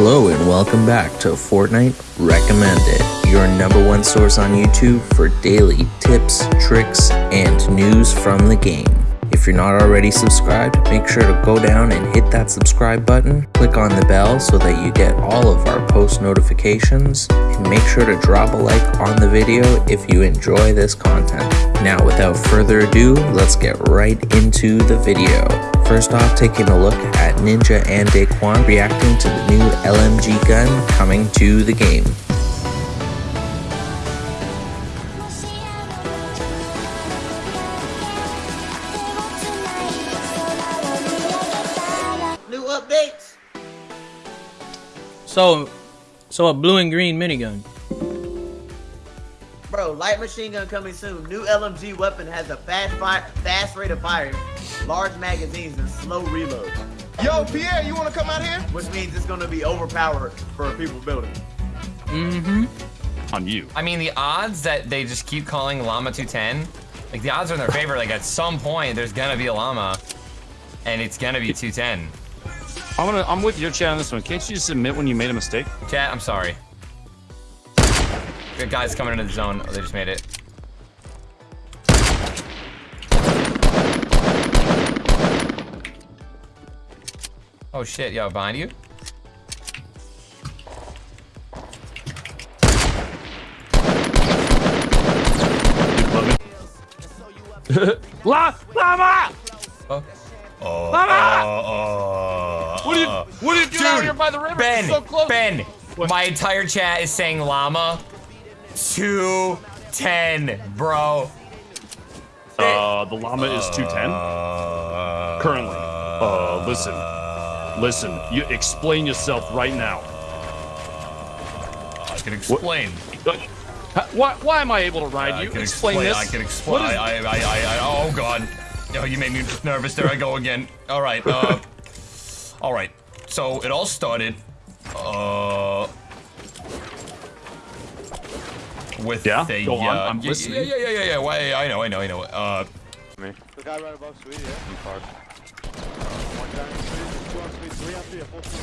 Hello and welcome back to Fortnite Recommended, your number one source on YouTube for daily tips, tricks, and news from the game. If you're not already subscribed, make sure to go down and hit that subscribe button, click on the bell so that you get all of our post notifications, and make sure to drop a like on the video if you enjoy this content. Now without further ado, let's get right into the video. First off, taking a look at Ninja and Daequan reacting to the new LMG gun coming to the game. So, so a blue and green minigun. Bro, light machine gun coming soon. New LMG weapon has a fast fire, fast rate of fire, large magazines, and slow reload. Yo, Pierre, you want to come out here? Which means it's gonna be overpowered for people building. Mm-hmm. on you. I mean, the odds that they just keep calling Llama 210, like the odds are in their favor. Like at some point, there's gonna be a llama, and it's gonna be 210. I'm gonna. I'm with your chat on this one. Can't you just admit when you made a mistake? Chat, I'm sorry. Good guys coming into the zone. Oh, they just made it. Oh shit, yo, behind you? Dude, here by the river? Ben, so close. Ben, my entire chat is saying llama. 210, bro. Uh, the llama is 210 currently. Uh, listen, listen. You explain yourself right now. I can explain. Uh, Why? Why am I able to ride I you? can Explain, this. I can explain. What is- I, I, I, I, oh god. Oh, you made me nervous. There I go again. All right. Uh, all right. So it all started. Uh. With Yeah? a, Go on, uh, I'm yeah, listening. Yeah, yeah, yeah, yeah, yeah. Why? I know, I know, I know. Uh, The guy right above Sweet, yeah. Uh, one guy on Sweet, two on Sweet, three on three, a full team.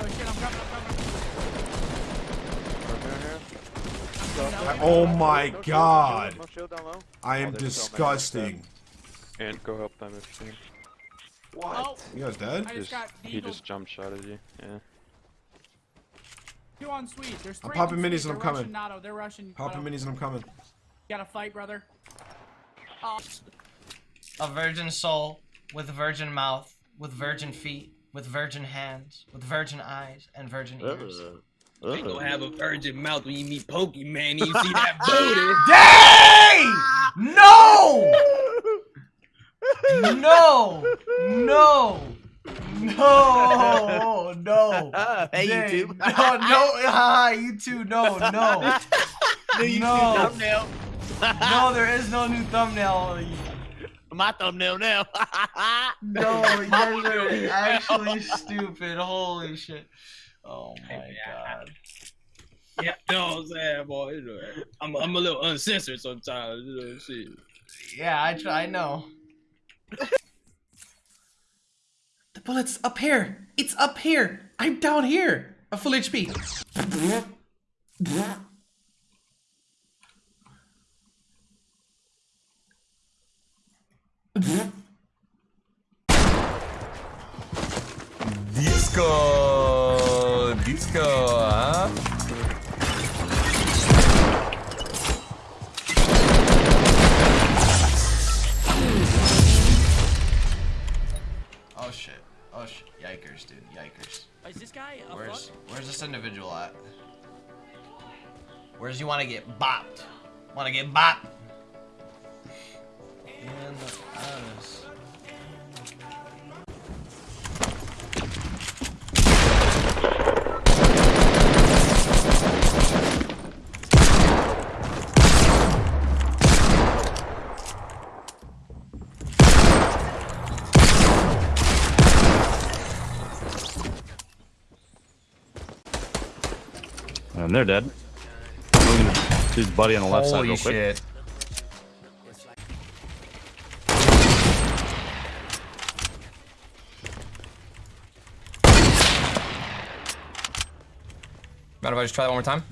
Oh shit, I'm coming, I'm coming. Right here, here. Oh my god. No down low. I am Oh, there's so many. disgusting. And go help them if you can. Oh, You guys dead? I just got He just jump shot at you. Yeah. Two on sweet. There's three. I'm popping minis and I'm They're coming. rushing Nato. They're rushing. Popping Nato. minis and I'm coming. You Gotta fight, brother. Oh, A virgin soul with virgin mouth, with virgin feet, with virgin hands, with virgin eyes and virgin ears. Ain't gonna have a virgin mouth when you meet Pokemon. You see that booty? Dang! No! No! No! No! No! hey, Dang. YouTube. No, no, ah, you two, no, no. New YouTube No. thumbnail. No, there is no new thumbnail. My thumbnail now. No, you guys are actually stupid. Holy shit. Oh my god. Yeah, you know what I'm saying, boy. I'm, I'm a little uncensored sometimes. You know, shit. Yeah, I try, I know. The bullet's up here. It's up here. I'm down here. A full HP. disco, disco, huh? Where's you wanna get bopped? Wanna get bopped? And honest. And they're dead. Dude's buddy on the left Holy side real shit. quick. Mind if I just try that one more time?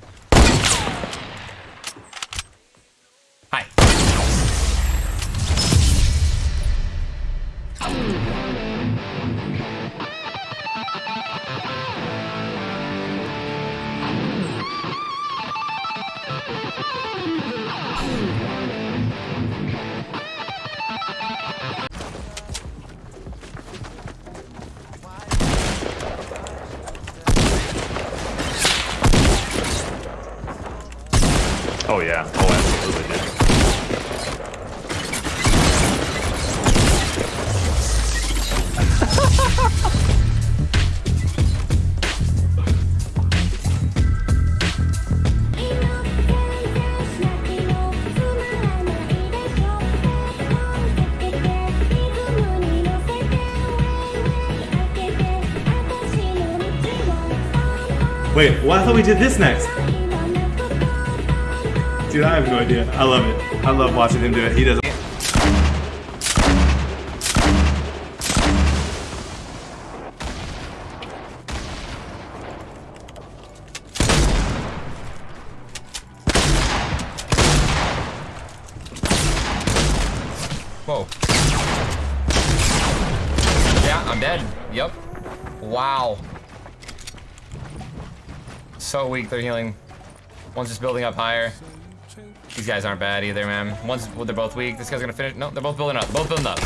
Wait, well, I thought we did this next. Dude, I have no idea. I love it. I love watching him do it. He does. Whoa. Yeah, I'm dead. Yep. Wow. So weak, they're healing. One's just building up higher. These guys aren't bad either, man. One's, well, they're both weak. This guy's gonna finish. No, they're both building up. Both building up.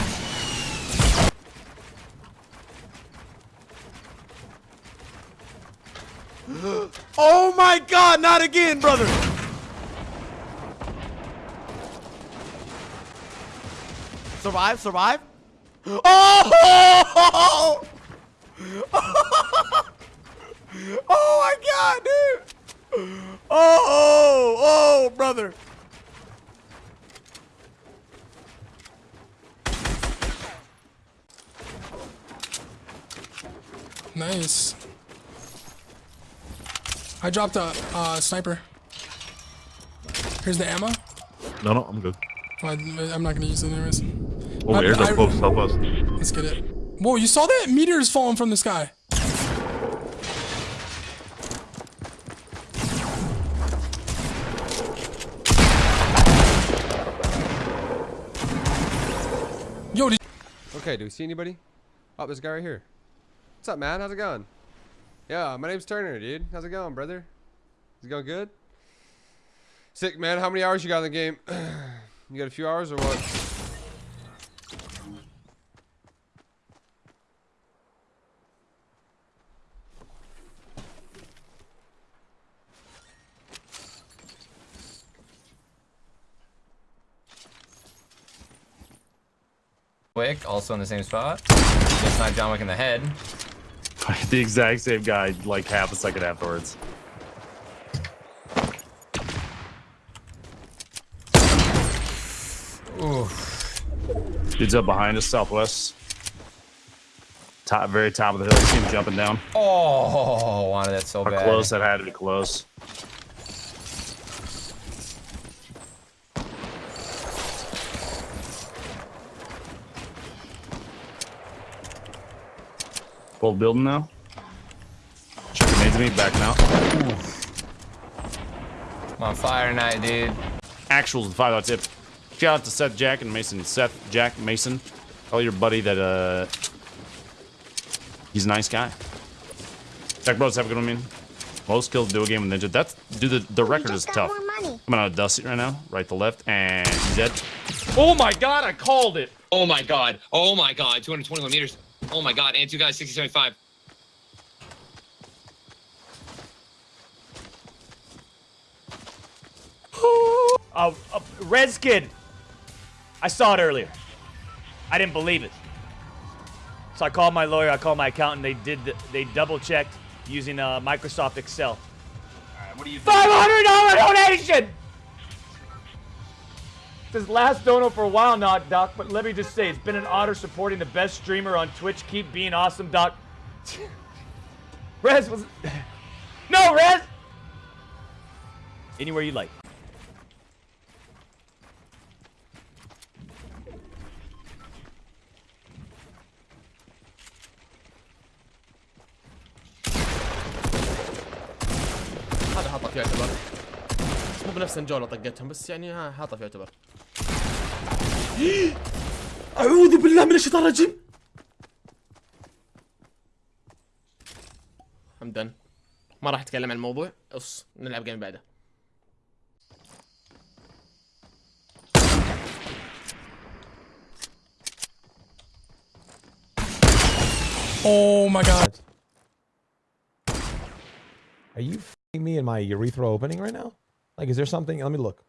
Oh my god, not again, brother! Survive, survive. Oh! Oh my god, dude! Oh, oh, oh, brother. Nice. I dropped a uh, sniper. Here's the ammo. No, no, I'm good. Well, I, am not gonna use it anyways. Oh, I- airdrop I- close, help us. Let's get it. Whoa, you saw that? Meteors falling from the sky. Yo, did Okay, do we see anybody? Oh, there's a guy right here. What's up, man? How's it going? Yeah, my name's Turner, dude. How's it going, brother? Is it going good? Sick, man. How many hours you got in the game? you got a few hours or what? Wick, also in the same spot. Just sniped John Wick in the head. the exact same guy, like half a second afterwards. Ooh. Dude's up behind us, southwest. Top, very top of the hill. See him jumping down. Oh, wanted that so How bad. close that had to be close. Full building now. Chucking nades at me, backing out. I'm on fire tonight, dude. Actuals the five out tip. Shout out to Seth Jack and Mason. Seth Jack Mason. Tell your buddy that uh he's a nice guy. Tech bros have a good one, man. Most kills do a game with Ninja. That's dude the, the record is tough. I'm on a Dusty right now, right to left, and he's dead. Oh my god, I called it! Oh my god. Oh my god. 221 meters. Oh my god. And two guys, 60, 75. Uh, uh, Red Kid. I saw it earlier. I didn't believe it. So I called my lawyer. I called my accountant. They did. The, they double checked using uh, Microsoft Excel. What do you Five hundred dollar donation This last dono for a while now, Doc. But let me just say, it's been an honor supporting the best streamer on Twitch. Keep being awesome, Doc. Rez was. No, Rez. Anywhere you like. حاطط يعتبر مو بنفس الجولة طقتهم بس يعني ها حاطه في يعتبر اعوذ بالله من الشيطان الرجيم حمدا ما راح اتكلم عن الموضوع اص نلعب جيم بعده Oh my god. Are you f***ing me in my urethra opening right now? Like, is there something? Let me look.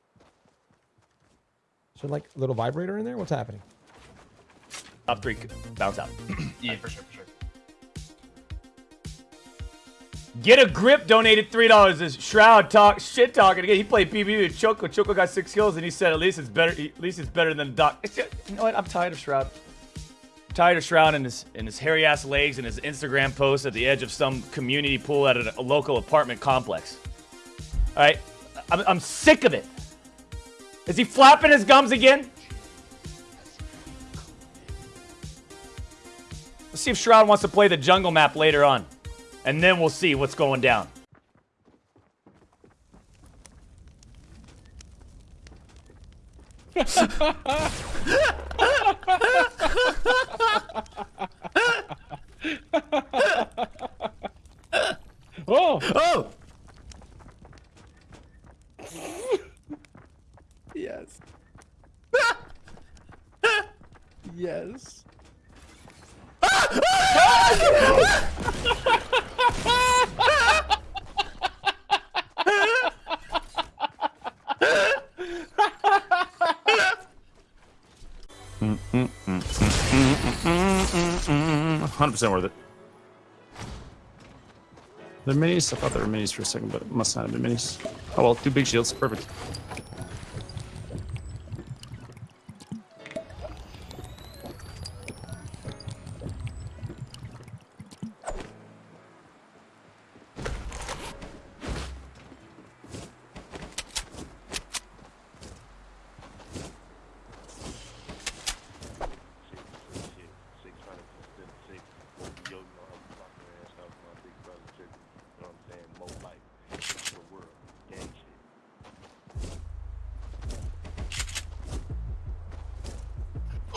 Is there like a little vibrator in there? What's happening? Top three, bounce out. Yeah, for sure, for sure. Get a grip donated three dollars. This Shroud talk shit talking again. He played PvP with Choco. Choco got six kills, and he said at least it's better. At least it's better than Doc. You know what? I'm tired of Shroud. I'm tired of Shroud and his and his hairy ass legs and his Instagram post at the edge of some community pool at a, a local apartment complex. All right, I'm, I'm sick of it. Is he flapping his gums again? Let's see if Shroud wants to play the jungle map later on. And then we'll see what's going down. oh! Oh! Yes. yes. Hundred percent worth it. They're minis. I thought they were minis for a second, but it must not have been minis. Oh well, two big shields, perfect.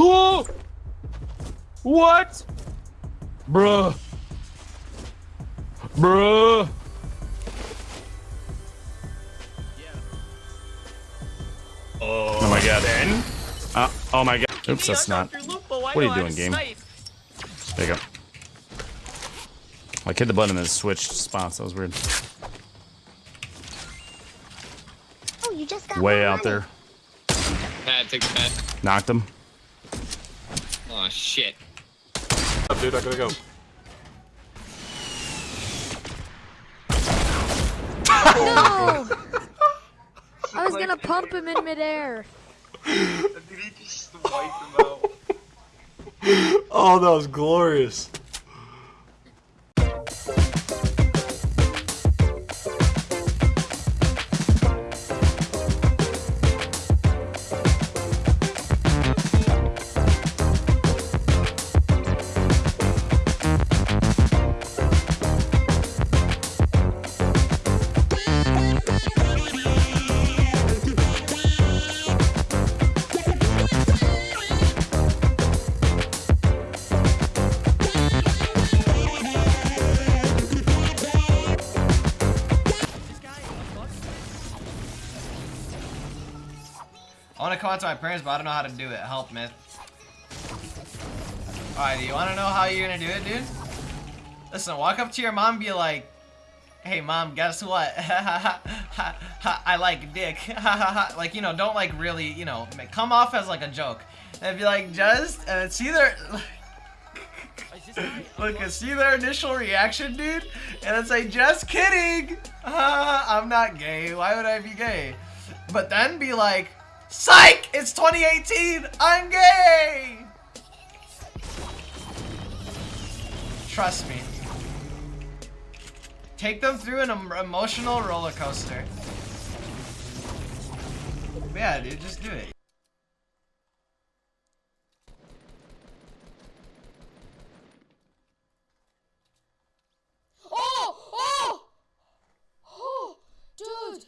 Oh! What? Bruh. Bruh. Oh, Oh my god. Then? Uh, oh my god. Oops, that's not. What are you doing, game? There you go. Like hit the button and then switched spots. That was weird. Oh, you just got Way out money. there. Pad, take the. Knocked him. Oh shit. Up, dude, I gotta go. No! I was gonna pump him in midair. Oh, that was glorious. To come out to my parents, but I don't know how to do it. Help, man. Alright, do you want to know how you're going to do it, dude? Listen, walk up to your mom and be like, Hey, mom, guess what? I like dick. like, you know, don't like really, you know, come off as like a joke. And be like, just, and see their, look, and see their initial reaction, dude? And then say, just kidding. I'm not gay. Why would I be gay? But then be like, Psych! It's 2018! I'm gay! Trust me. Take them through an emotional roller coaster. Yeah, dude, just do it. Oh! Oh! Oh! Dude,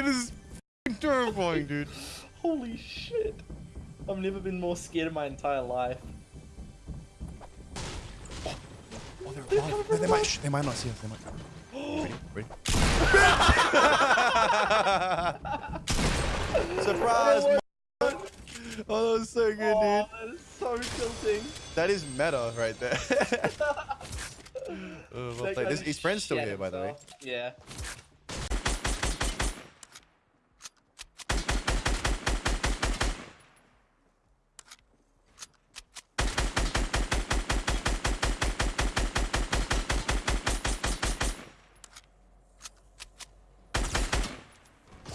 It is f***ing terrifying, dude. Holy shit. I've never been more scared in my entire life. Oh, they're, oh, they, they might, shh, they might not see us. They might. Ready? Ready? Surprise! Oh, that was so good, dude. that is so tilting. That is meta right there. uh, well That played. guy His, friend's still shat here, by the way. Yeah.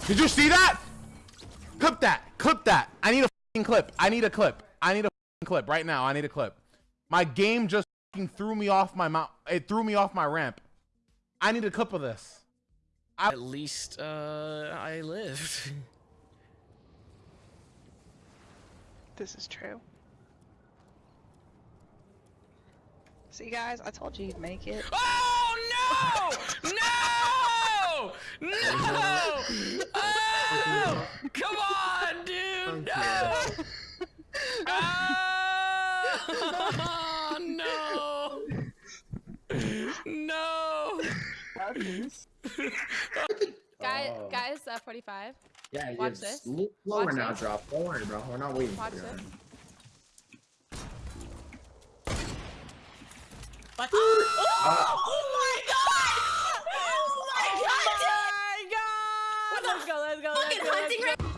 Did you see that? Clip that. Clip that. I need a fing clip. I need a clip. I need a fing clip right now. I need a clip. My game just fing threw me off my mount. It threw me off my ramp. I need a clip of this. At least uh, I lived. This is true. See, guys, I told you you'd make it. Oh no! No! No! Oh! Come on, dude! No! Oh, no! No! Guy, guys, uh, 45. Yeah, Watch it's this. l- Watch lower now, this. drop. Don't worry, bro. We're not waiting Watch for you. this. What? Oh my god! let's go, let's go, let's go. Let's go.